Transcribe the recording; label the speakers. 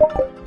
Speaker 1: you